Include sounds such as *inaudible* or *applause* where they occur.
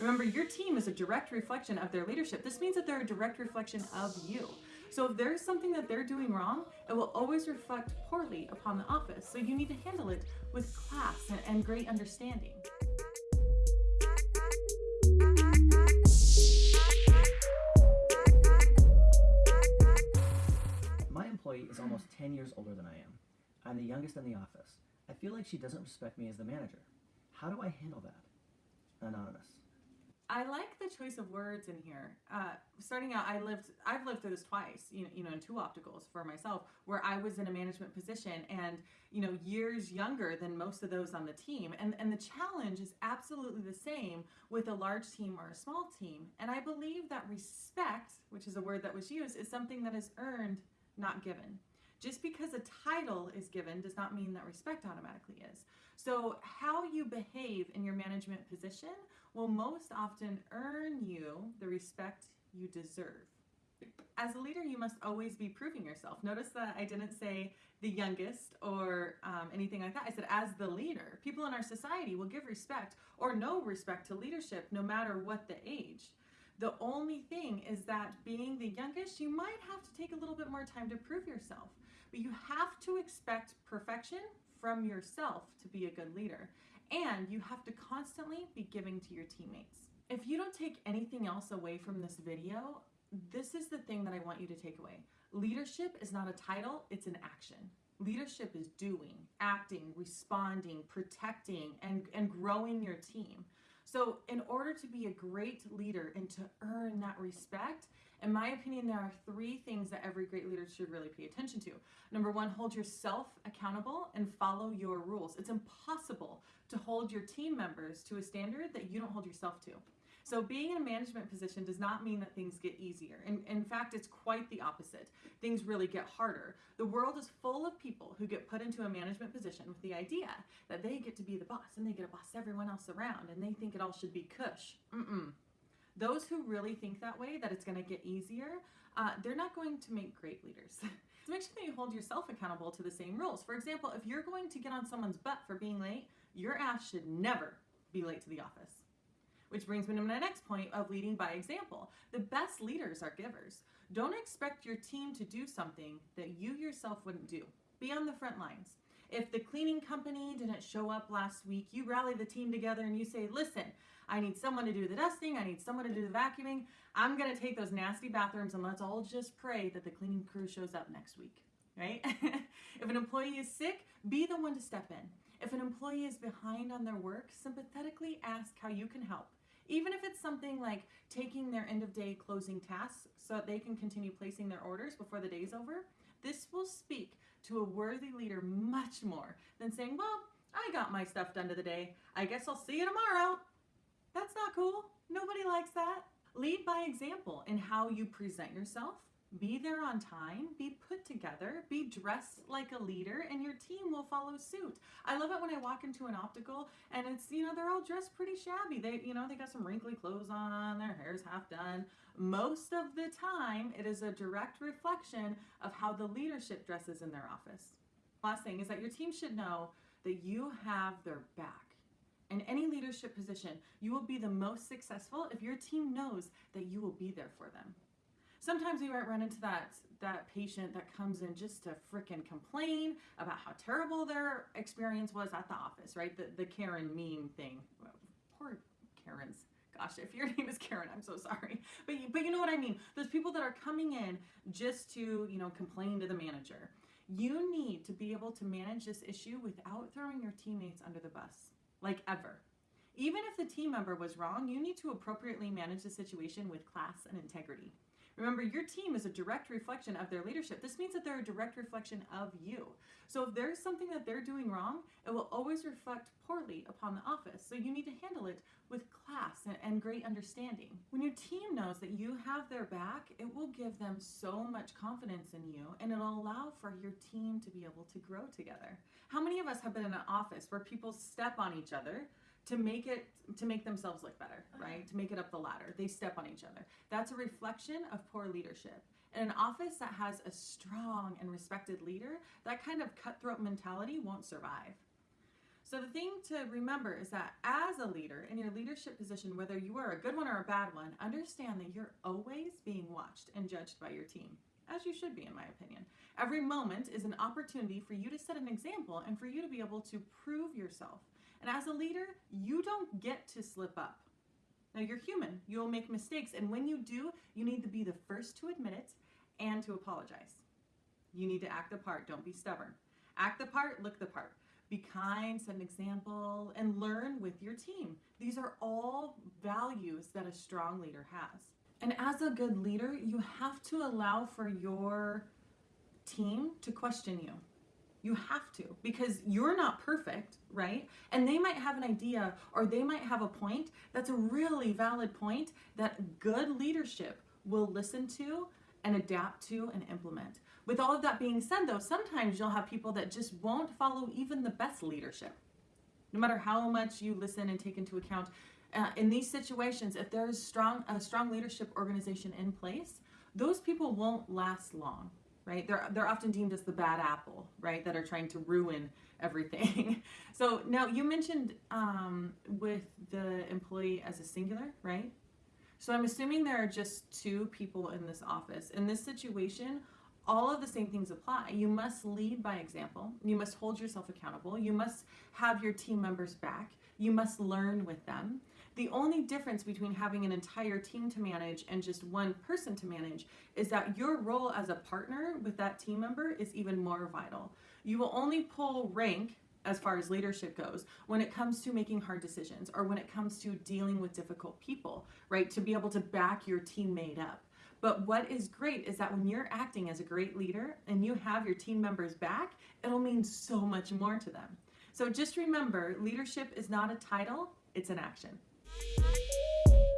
Remember, your team is a direct reflection of their leadership. This means that they're a direct reflection of you. So if there's something that they're doing wrong, it will always reflect poorly upon the office. So you need to handle it with class and, great understanding. My employee is almost 10 years older than I am. I'm the youngest in the office. I feel like she doesn't respect me as the manager. How do I handle that? Anonymous. I like the choice of words in here. Uh, starting out, I lived, I've lived through this twice, you know, you know, in two opticals for myself, where I was in a management position and, you know, years younger than most of those on the team. And, and the challenge is absolutely the same with a large team or a small team. And I believe that respect, which is a word that was used, is something that is earned, not given. Just because a title is given does not mean that respect automatically is. So how you behave in your management position will most often earn you the respect you deserve. As a leader, you must always be proving yourself. Notice that I didn't say the youngest or um, anything like that. I said as the leader. People in our society will give respect or no respect to leadership no matter what the age. The only thing is that being the youngest, you might have to take a little bit more time to prove yourself. But you have to expect perfection from yourself to be a good leader. And you have to constantly be giving to your teammates. If you don't take anything else away from this video, this is the thing that I want you to take away. Leadership is not a title, it's an action. Leadership is doing, acting, responding, protecting, and, and growing your team. So in order to be a great leader and to earn that respect, in my opinion, there are three things that every great leader should really pay attention to. Number one, hold yourself accountable and follow your rules. It's impossible to hold your team members to a standard that you don't hold yourself to. So being in a management position does not mean that things get easier. In, in fact, it's quite the opposite. Things really get harder. The world is full of people who get put into a management position with the idea that they get to be the boss and they get to boss everyone else around and they think it all should be cush. Mm-mm. Those who really think that way, that it's going to get easier, uh, they're not going to make great leaders. *laughs* so make sure that you hold yourself accountable to the same rules. For example, if you're going to get on someone's butt for being late, your ass should never be late to the office. Which brings me to my next point of leading by example. The best leaders are givers. Don't expect your team to do something that you yourself wouldn't do. Be on the front lines. If the cleaning company didn't show up last week, you rally the team together and you say, listen, I need someone to do the dusting, I need someone to do the vacuuming. I'm gonna take those nasty bathrooms and let's all just pray that the cleaning crew shows up next week, right? *laughs* if an employee is sick, be the one to step in. If an employee is behind on their work, sympathetically ask how you can help. Even if it's something like taking their end of day closing tasks so that they can continue placing their orders before the day's over, this will speak to a worthy leader much more than saying, well, I got my stuff done to the day. I guess I'll see you tomorrow. That's not cool. Nobody likes that. Lead by example in how you present yourself, be there on time, be put together, be dressed like a leader, and your team will follow suit. I love it when I walk into an optical and it's, you know, they're all dressed pretty shabby. They, you know, they got some wrinkly clothes on, their hair's half done. Most of the time, it is a direct reflection of how the leadership dresses in their office. Last thing is that your team should know that you have their back. In any leadership position, you will be the most successful if your team knows that you will be there for them sometimes we might run into that that patient that comes in just to fricking complain about how terrible their experience was at the office, right? The, the Karen meme thing. Poor Karens. Gosh, if your *laughs* name is Karen, I'm so sorry. But, but you know what I mean. Those people that are coming in just to, you know, complain to the manager. You need to be able to manage this issue without throwing your teammates under the bus, like ever. Even if the team member was wrong, you need to appropriately manage the situation with class and integrity. Remember, your team is a direct reflection of their leadership. This means that they're a direct reflection of you. So if there's something that they're doing wrong, it will always reflect poorly upon the office. So you need to handle it with class and, and great understanding. When your team knows that you have their back, it will give them so much confidence in you and it'll allow for your team to be able to grow together. How many of us have been in an office where people step on each other to make it to make themselves look better, uh-huh. right? To make it up the ladder. They step on each other. That's a reflection of poor leadership. In an office that has a strong and respected leader, that kind of cutthroat mentality won't survive. So the thing to remember is that as a leader in your leadership position, whether you are a good one or a bad one, understand that you're always being watched and judged by your team, as you should be, in my opinion. Every moment is an opportunity for you to set an example and for you to be able to prove yourself. And as a leader, you don't get to slip up. Now, you're human, you'll make mistakes, and when you do, you need to be the first to admit it and to apologize. You need to act the part, don't be stubborn. Act the part, look the part. Be kind, set an example, and learn with your team. These are all values that a strong leader has. And as a good leader, you have to allow for your team to question you. You have to because you're not perfect, right? And they might have an idea or they might have a point that's a really valid point that good leadership will listen to and adapt to and implement. With all of that being said, though, sometimes you'll have people that just won't follow even the best leadership. No matter how much you listen and take into account, uh, in these situations, if there's strong a strong leadership organization in place, those people won't last long, right? They're they're often deemed as the bad apple, right? That are trying to ruin everything. *laughs* so now you mentioned um, with the employee as a singular, right? So I'm assuming there are just two people in this office. In this situation, all of the same things apply. You must lead by example. You must hold yourself accountable. You must have your team members back. You must learn with them. The only difference between having an entire team to manage and just one person to manage is that your role as a partner with that team member is even more vital. You will only pull rank as far as leadership goes when it comes to making hard decisions or when it comes to dealing with difficult people, right? To be able to back your teammate up. But what is great is that when you're acting as a great leader and you have your team members back, it'll mean so much more to them. So just remember leadership is not a title, it's an action. Bye.